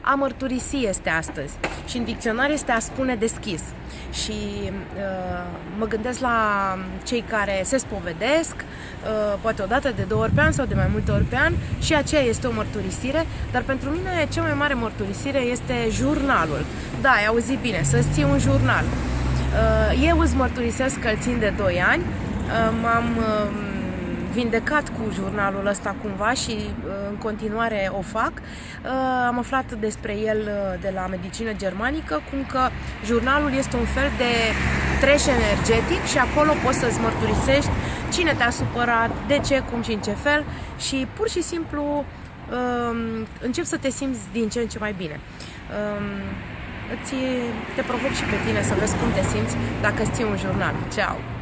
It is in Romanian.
a mărturisi este astăzi și în dicționar este a spune deschis. Și uh, mă gândesc la cei care se spovedesc, uh, poate o dată de două ori pe an sau de mai multe ori pe an și aceea este o mărturisire, dar pentru mine cea mai mare mărturisire este jurnalul. Da, ai auzit bine, să-ți ții un jurnal. Uh, eu îți mărturisesc că îl țin de 2 ani, uh, m-am uh, vindecat cu jurnalul ăsta cumva și uh, în continuare o fac. Uh, am aflat despre el uh, de la medicină germanică, cum că jurnalul este un fel de treș energetic și acolo poți să-ți mărturisești cine te-a supărat, de ce, cum și în ce fel și pur și simplu um, încep să te simți din ce în ce mai bine. Um, îți, te provoc și pe tine să vezi cum te simți dacă îți ții un jurnal. Ceau!